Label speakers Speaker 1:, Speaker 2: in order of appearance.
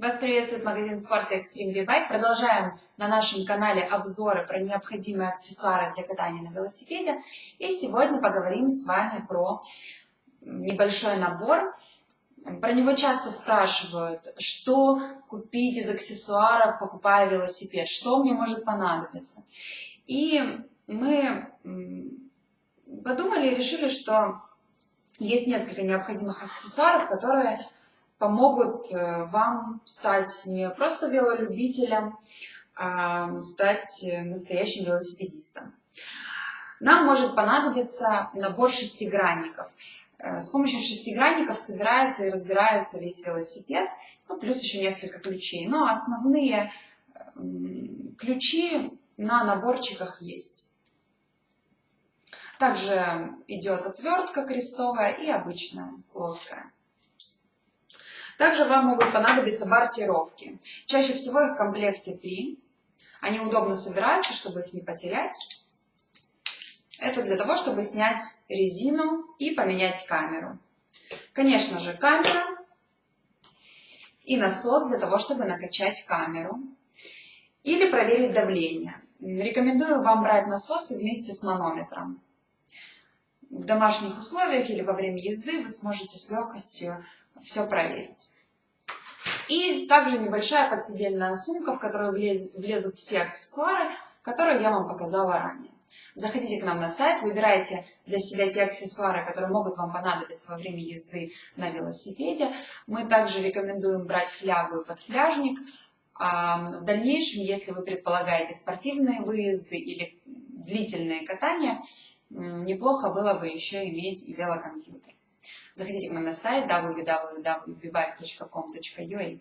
Speaker 1: Вас приветствует магазин спорта Extreme V-Bike. Продолжаем на нашем канале обзоры про необходимые аксессуары для катания на велосипеде. И сегодня поговорим с вами про небольшой набор. Про него часто спрашивают, что купить из аксессуаров, покупая велосипед, что мне может понадобиться. И мы подумали и решили, что есть несколько необходимых аксессуаров, которые помогут э, вам стать не просто велолюбителем, а стать настоящим велосипедистом. Нам может понадобиться набор шестигранников. Э, с помощью шестигранников собирается и разбирается весь велосипед, ну, плюс еще несколько ключей. Но основные ключи на наборчиках есть. Также идет отвертка крестовая и обычная плоская. Также вам могут понадобиться бортировки. Чаще всего их в комплекте три. Они удобно собираются, чтобы их не потерять. Это для того, чтобы снять резину и поменять камеру. Конечно же, камера и насос для того, чтобы накачать камеру. Или проверить давление. Рекомендую вам брать насосы вместе с манометром. В домашних условиях или во время езды вы сможете с легкостью все проверить. И также небольшая подседельная сумка, в которую влез, влезут все аксессуары, которые я вам показала ранее. Заходите к нам на сайт, выбирайте для себя те аксессуары, которые могут вам понадобиться во время езды на велосипеде. Мы также рекомендуем брать флягу и подфляжник. В дальнейшем, если вы предполагаете спортивные выезды или длительные катания, неплохо было бы еще иметь и велокомпьютер. Заходите к нам на сайт www.bibike.com.ua